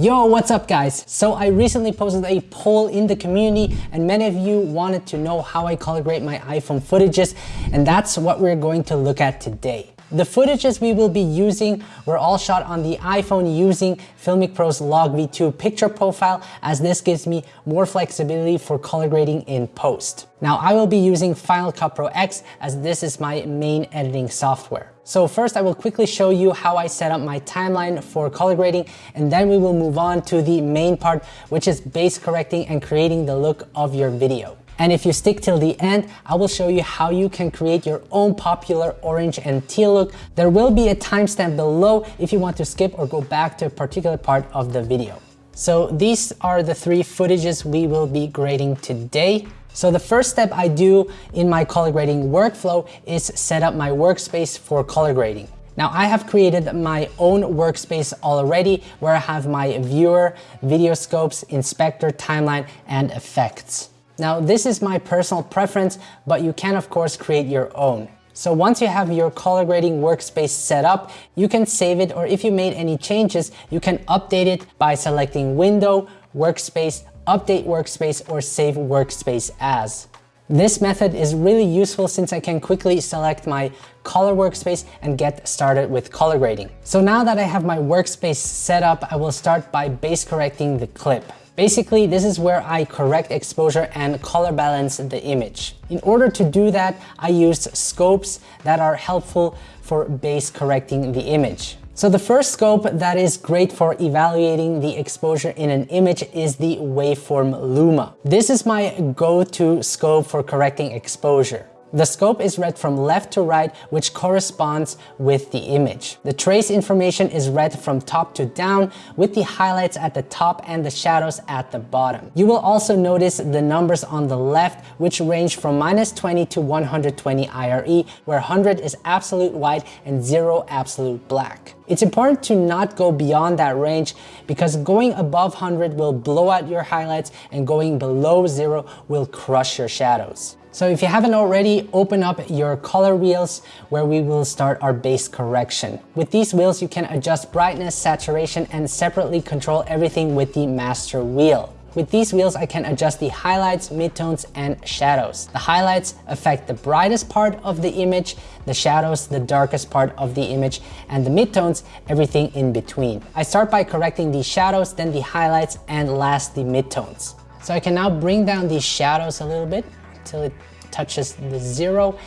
Yo, what's up guys? So I recently posted a poll in the community and many of you wanted to know how I color grade my iPhone footages and that's what we're going to look at today. The footages we will be using were all shot on the iPhone using Filmic Pro's Log V2 picture profile as this gives me more flexibility for color grading in post. Now I will be using Final Cut Pro X as this is my main editing software. So first I will quickly show you how I set up my timeline for color grading and then we will move on to the main part which is base correcting and creating the look of your video. And if you stick till the end, I will show you how you can create your own popular orange and teal look. There will be a timestamp below if you want to skip or go back to a particular part of the video. So these are the three footages we will be grading today. So the first step I do in my color grading workflow is set up my workspace for color grading. Now I have created my own workspace already where I have my viewer, video scopes, inspector, timeline, and effects. Now this is my personal preference, but you can of course create your own. So once you have your color grading workspace set up, you can save it or if you made any changes, you can update it by selecting Window, Workspace, Update Workspace or Save Workspace As. This method is really useful since I can quickly select my color workspace and get started with color grading. So now that I have my workspace set up, I will start by base correcting the clip. Basically, this is where I correct exposure and color balance the image. In order to do that, I used scopes that are helpful for base correcting the image. So the first scope that is great for evaluating the exposure in an image is the waveform Luma. This is my go-to scope for correcting exposure. The scope is read from left to right, which corresponds with the image. The trace information is read from top to down, with the highlights at the top and the shadows at the bottom. You will also notice the numbers on the left, which range from minus 20 to 120 IRE, where 100 is absolute white and 0 absolute black. It's important to not go beyond that range because going above 100 will blow out your highlights and going below 0 will crush your shadows. So if you haven't already, open up your color wheels where we will start our base correction. With these wheels, you can adjust brightness, saturation, and separately control everything with the master wheel. With these wheels, I can adjust the highlights, midtones, and shadows. The highlights affect the brightest part of the image, the shadows, the darkest part of the image, and the midtones, everything in between. I start by correcting the shadows, then the highlights, and last the midtones. So I can now bring down these shadows a little bit until it touches the zero.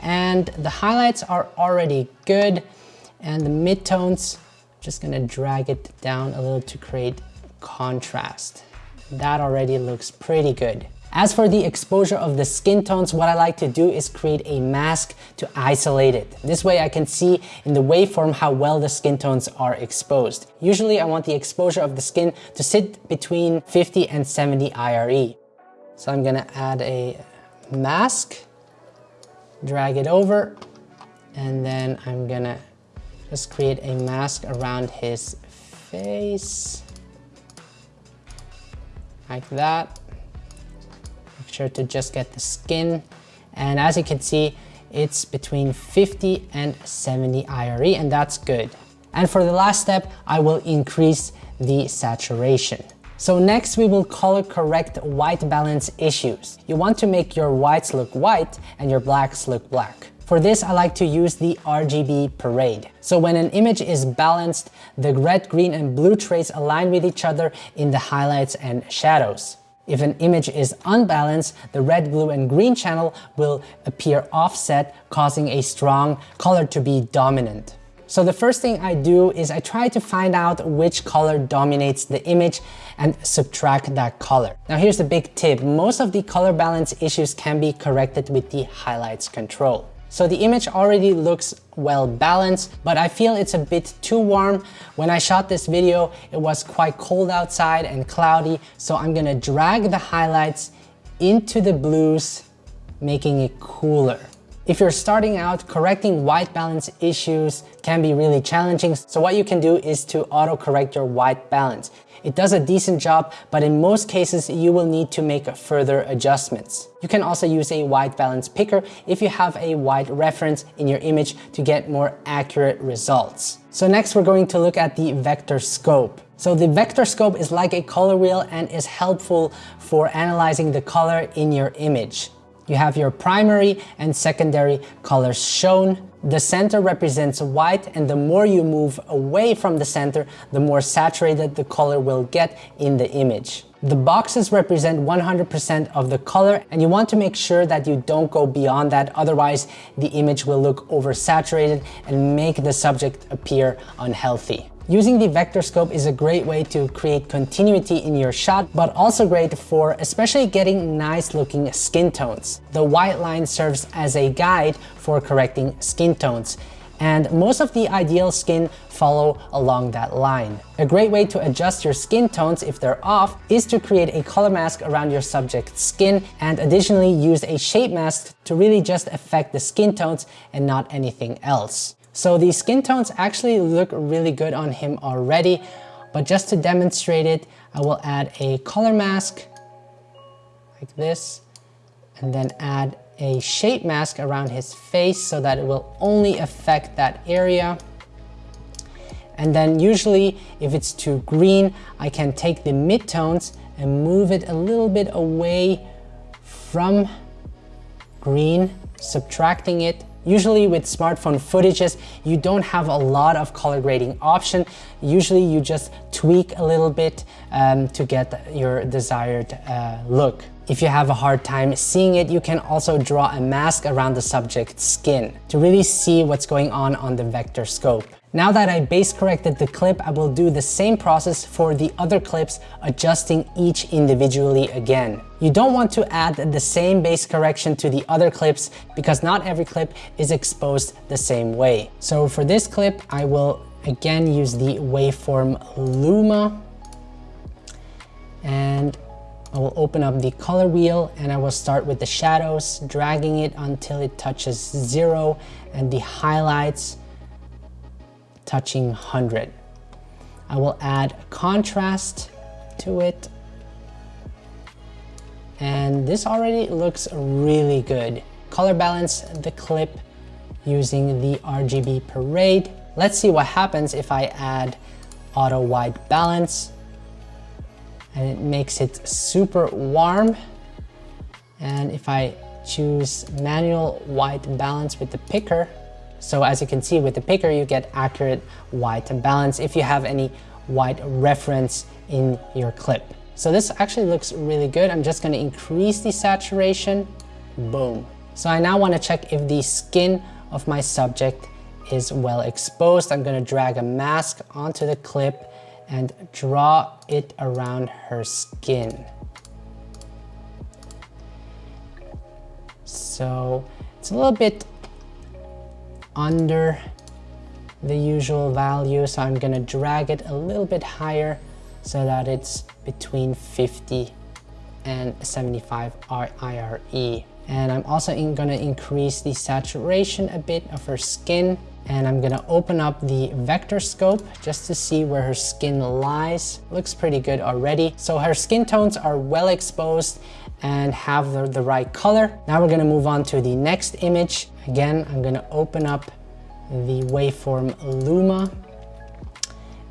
And the highlights are already good. And the midtones, just gonna drag it down a little to create contrast. That already looks pretty good. As for the exposure of the skin tones, what I like to do is create a mask to isolate it. This way I can see in the waveform how well the skin tones are exposed. Usually I want the exposure of the skin to sit between 50 and 70 IRE. So I'm gonna add a mask, drag it over, and then I'm gonna just create a mask around his face, like that. Make sure to just get the skin. And as you can see, it's between 50 and 70 IRE, and that's good. And for the last step, I will increase the saturation. So next we will color correct white balance issues. You want to make your whites look white and your blacks look black. For this, I like to use the RGB parade. So when an image is balanced, the red, green, and blue trace align with each other in the highlights and shadows. If an image is unbalanced, the red, blue, and green channel will appear offset, causing a strong color to be dominant. So the first thing I do is I try to find out which color dominates the image and subtract that color. Now here's the big tip. Most of the color balance issues can be corrected with the highlights control. So the image already looks well balanced, but I feel it's a bit too warm. When I shot this video, it was quite cold outside and cloudy, so I'm gonna drag the highlights into the blues, making it cooler. If you're starting out, correcting white balance issues can be really challenging. So what you can do is to auto correct your white balance. It does a decent job, but in most cases, you will need to make further adjustments. You can also use a white balance picker if you have a white reference in your image to get more accurate results. So next we're going to look at the vector scope. So the vector scope is like a color wheel and is helpful for analyzing the color in your image. You have your primary and secondary colors shown. The center represents white and the more you move away from the center, the more saturated the color will get in the image. The boxes represent 100% of the color and you want to make sure that you don't go beyond that, otherwise the image will look oversaturated and make the subject appear unhealthy. Using the vector scope is a great way to create continuity in your shot, but also great for especially getting nice looking skin tones. The white line serves as a guide for correcting skin tones and most of the ideal skin follow along that line. A great way to adjust your skin tones if they're off is to create a color mask around your subject's skin and additionally use a shape mask to really just affect the skin tones and not anything else. So the skin tones actually look really good on him already, but just to demonstrate it, I will add a color mask like this, and then add a shape mask around his face so that it will only affect that area. And then usually if it's too green, I can take the midtones and move it a little bit away from green, subtracting it Usually with smartphone footages, you don't have a lot of color grading option. Usually you just tweak a little bit um, to get your desired uh, look. If you have a hard time seeing it, you can also draw a mask around the subject's skin to really see what's going on on the vector scope. Now that I base corrected the clip, I will do the same process for the other clips, adjusting each individually again. You don't want to add the same base correction to the other clips because not every clip is exposed the same way. So for this clip, I will again use the waveform Luma and I will open up the color wheel and I will start with the shadows, dragging it until it touches zero and the highlights touching 100. I will add contrast to it. And this already looks really good. Color balance the clip using the RGB Parade. Let's see what happens if I add auto white balance and it makes it super warm. And if I choose manual white balance with the picker, so as you can see with the picker, you get accurate white balance if you have any white reference in your clip. So this actually looks really good. I'm just gonna increase the saturation, boom. So I now wanna check if the skin of my subject is well exposed. I'm gonna drag a mask onto the clip and draw it around her skin. So it's a little bit under the usual value. So I'm gonna drag it a little bit higher so that it's between 50 and 75 IRE. And I'm also in gonna increase the saturation a bit of her skin. And I'm gonna open up the vector scope just to see where her skin lies. Looks pretty good already. So her skin tones are well exposed and have the, the right color. Now we're gonna move on to the next image. Again, I'm gonna open up the waveform Luma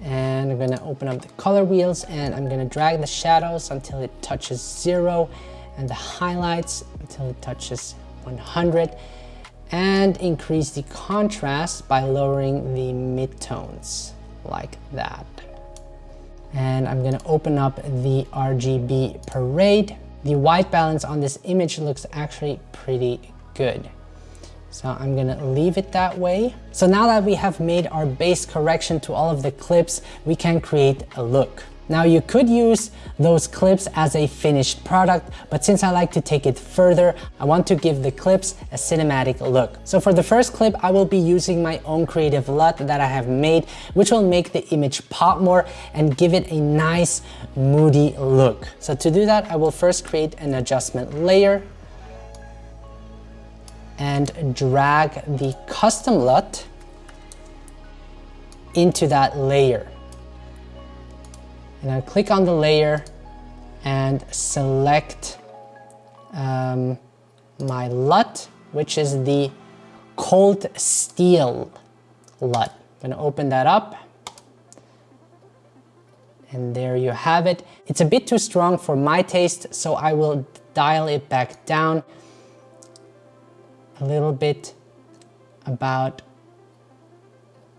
and I'm gonna open up the color wheels and I'm gonna drag the shadows until it touches zero and the highlights until it touches 100 and increase the contrast by lowering the midtones like that. And I'm gonna open up the RGB parade the white balance on this image looks actually pretty good. So I'm gonna leave it that way. So now that we have made our base correction to all of the clips, we can create a look. Now you could use those clips as a finished product, but since I like to take it further, I want to give the clips a cinematic look. So for the first clip, I will be using my own creative LUT that I have made, which will make the image pop more and give it a nice moody look. So to do that, I will first create an adjustment layer and drag the custom LUT into that layer. And I click on the layer and select um, my LUT, which is the cold steel LUT. I'm gonna open that up. And there you have it. It's a bit too strong for my taste, so I will dial it back down a little bit, about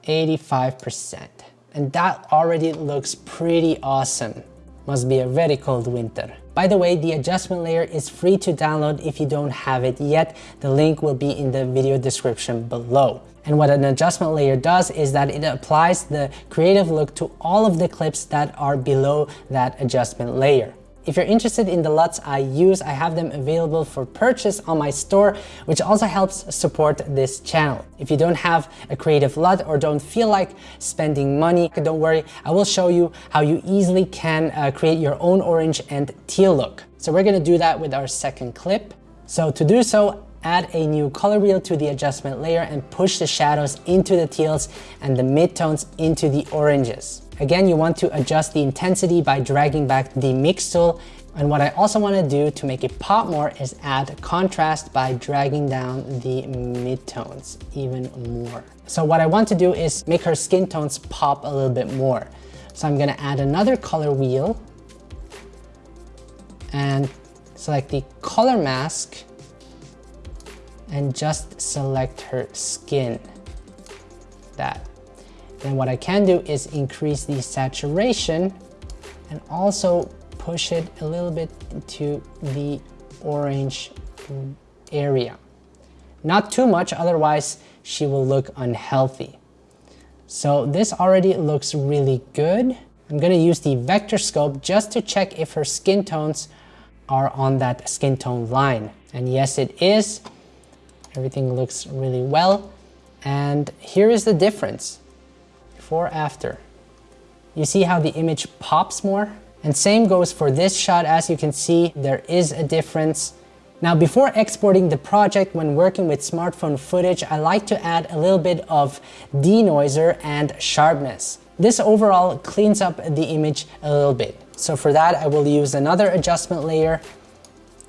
85%. And that already looks pretty awesome. Must be a very cold winter. By the way, the adjustment layer is free to download if you don't have it yet. The link will be in the video description below. And what an adjustment layer does is that it applies the creative look to all of the clips that are below that adjustment layer. If you're interested in the LUTs I use, I have them available for purchase on my store, which also helps support this channel. If you don't have a creative LUT or don't feel like spending money, don't worry, I will show you how you easily can uh, create your own orange and teal look. So we're gonna do that with our second clip. So to do so, add a new color wheel to the adjustment layer and push the shadows into the teals and the midtones into the oranges. Again, you want to adjust the intensity by dragging back the mix tool. And what I also want to do to make it pop more is add contrast by dragging down the midtones even more. So what I want to do is make her skin tones pop a little bit more. So I'm gonna add another color wheel and select the color mask and just select her skin. That. Then what I can do is increase the saturation and also push it a little bit into the orange area. Not too much, otherwise she will look unhealthy. So this already looks really good. I'm gonna use the vector scope just to check if her skin tones are on that skin tone line. And yes, it is. Everything looks really well. And here is the difference before after. You see how the image pops more? And same goes for this shot. As you can see, there is a difference. Now, before exporting the project when working with smartphone footage, I like to add a little bit of denoiser and sharpness. This overall cleans up the image a little bit. So for that, I will use another adjustment layer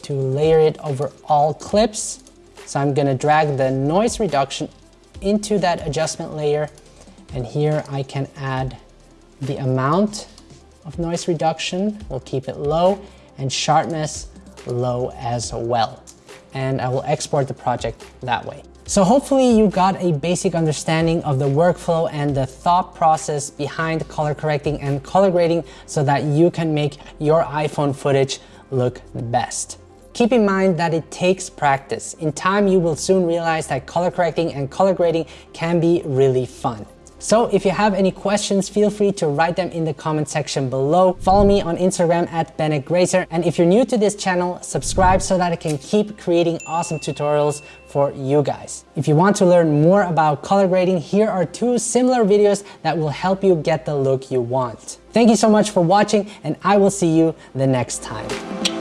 to layer it over all clips. So I'm gonna drag the noise reduction into that adjustment layer and here I can add the amount of noise reduction. We'll keep it low and sharpness low as well. And I will export the project that way. So hopefully you got a basic understanding of the workflow and the thought process behind color correcting and color grading so that you can make your iPhone footage look the best. Keep in mind that it takes practice. In time, you will soon realize that color correcting and color grading can be really fun. So if you have any questions, feel free to write them in the comment section below. Follow me on Instagram at Bennett Grazer. And if you're new to this channel, subscribe so that I can keep creating awesome tutorials for you guys. If you want to learn more about color grading, here are two similar videos that will help you get the look you want. Thank you so much for watching and I will see you the next time.